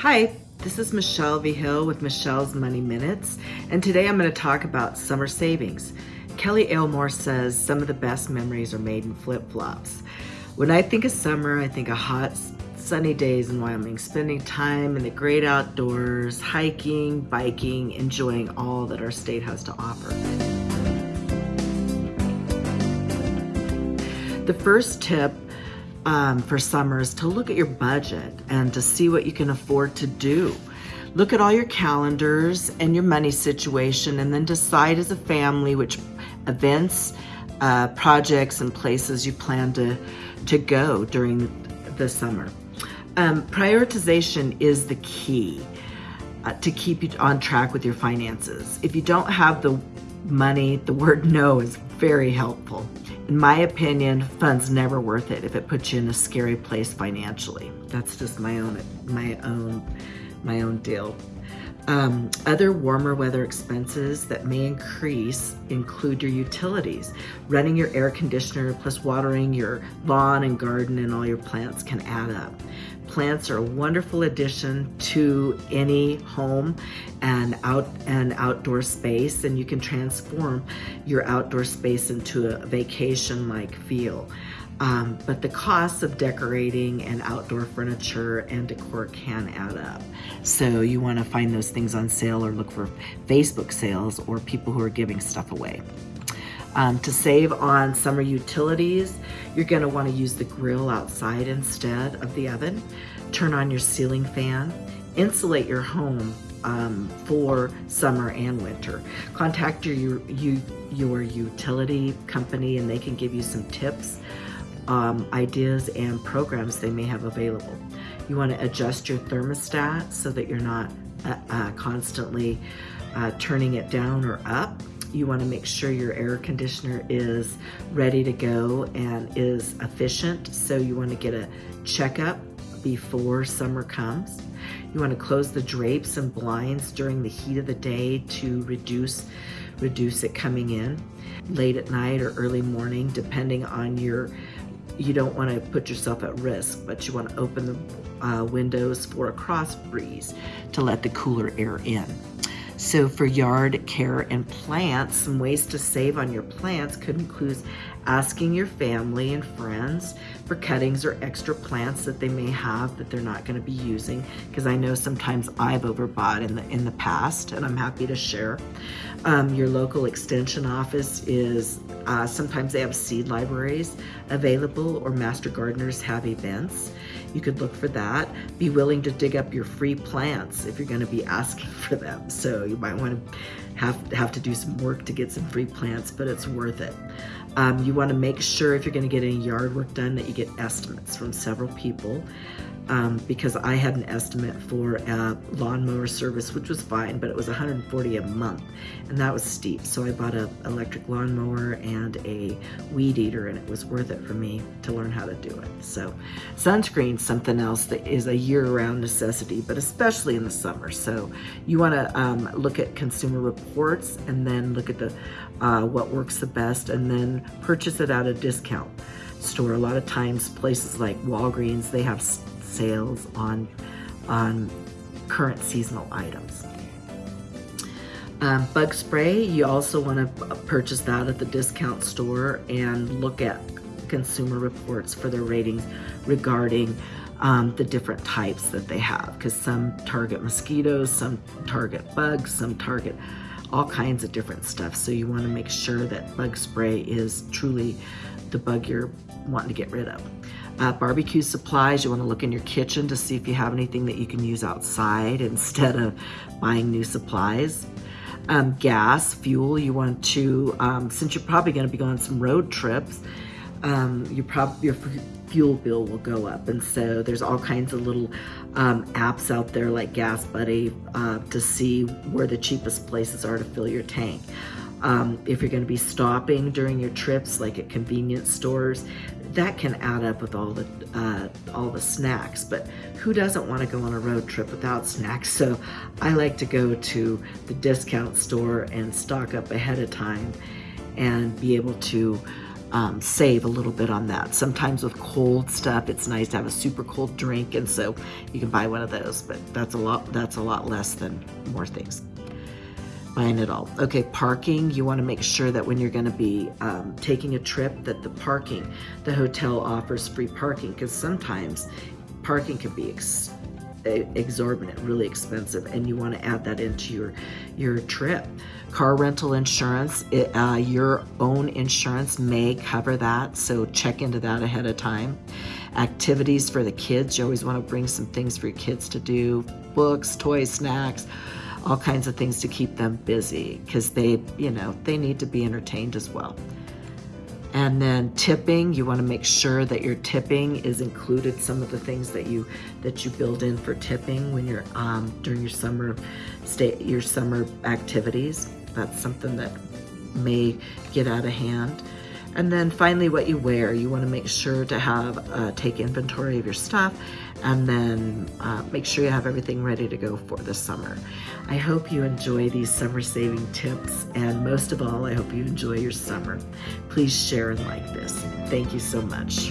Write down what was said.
Hi, this is Michelle V. Hill with Michelle's Money Minutes, and today I'm going to talk about summer savings. Kellie Elmore says some of the best memories are made in flip-flops. When I think of summer, I think of hot, sunny days in Wyoming, spending time in the great outdoors, hiking, biking, enjoying all that our state has to offer. The first tip um, for summer is to look at your budget and to see what you can afford to do. Look at all your calendars and your money situation and then decide as a family which events, uh, projects, and places you plan to, to go during the summer. Um, prioritization is the key uh, to keep you on track with your finances. If you don't have the money, the word no is very helpful. In my opinion, fun's never worth it if it puts you in a scary place financially. That's just my own, my own, my own deal. Um, other warmer weather expenses that may increase include your utilities. Running your air conditioner plus watering your lawn and garden and all your plants can add up. Plants are a wonderful addition to any home and out and outdoor space and you can transform your outdoor space into a vacation-like feel. Um, but the costs of decorating and outdoor furniture and decor can add up. So you wanna find those things on sale or look for Facebook sales or people who are giving stuff away. Um, to save on summer utilities, you're gonna wanna use the grill outside instead of the oven. Turn on your ceiling fan. Insulate your home um, for summer and winter. Contact your, your, your utility company and they can give you some tips, um, ideas, and programs they may have available. You wanna adjust your thermostat so that you're not uh, uh, constantly uh, turning it down or up you wanna make sure your air conditioner is ready to go and is efficient. So you wanna get a checkup before summer comes. You wanna close the drapes and blinds during the heat of the day to reduce, reduce it coming in late at night or early morning, depending on your you don't want to put yourself at risk, but you want to open the uh, windows for a cross breeze to let the cooler air in. So for yard care and plants, some ways to save on your plants could include asking your family and friends for cuttings or extra plants that they may have that they're not going to be using because I know sometimes I've overbought in the in the past and I'm happy to share. Um, your local extension office is uh, sometimes they have seed libraries available or master gardeners have events. You could look for that. Be willing to dig up your free plants if you're going to be asking for them. So you might want to have, have to do some work to get some free plants, but it's worth it. Um, you want to make sure if you're going to get any yard work done that you get estimates from several people um, because I had an estimate for a lawnmower service, which was fine, but it was 140 a month, and that was steep. So I bought an electric lawnmower and a weed eater, and it was worth it for me to learn how to do it. So sunscreen's something else that is a year-round necessity, but especially in the summer. So you want to um, look at consumer reports and then look at the uh, what works the best, and then purchase it at a discount store. A lot of times places like Walgreens, they have sales on, on current seasonal items. Um, bug spray, you also want to purchase that at the discount store and look at consumer reports for their ratings regarding um, the different types that they have because some target mosquitoes, some target bugs, some target all kinds of different stuff. So you want to make sure that bug spray is truly the bug you're wanting to get rid of. Uh, barbecue supplies, you wanna look in your kitchen to see if you have anything that you can use outside instead of buying new supplies. Um, gas, fuel, you want to, um, since you're probably gonna be going on some road trips, um, you prob your fuel bill will go up. And so there's all kinds of little um, apps out there like Gas Buddy uh, to see where the cheapest places are to fill your tank. Um, if you're gonna be stopping during your trips, like at convenience stores, that can add up with all the uh, all the snacks. But who doesn't want to go on a road trip without snacks? So I like to go to the discount store and stock up ahead of time and be able to um, save a little bit on that. Sometimes with cold stuff, it's nice to have a super cold drink, and so you can buy one of those. But that's a lot. That's a lot less than more things. Buying it all. Okay, parking. You want to make sure that when you're going to be um, taking a trip, that the parking, the hotel offers free parking, because sometimes parking can be ex exorbitant, really expensive, and you want to add that into your your trip. Car rental insurance, it, uh, your own insurance may cover that, so check into that ahead of time. Activities for the kids, you always want to bring some things for your kids to do, books, toys, snacks, all kinds of things to keep them busy because they, you know, they need to be entertained as well. And then tipping, you want to make sure that your tipping is included some of the things that you that you build in for tipping when you're um, during your summer stay your summer activities. That's something that may get out of hand. And then finally, what you wear. You want to make sure to have uh, take inventory of your stuff and then uh, make sure you have everything ready to go for the summer. I hope you enjoy these summer saving tips and most of all, I hope you enjoy your summer. Please share and like this. Thank you so much.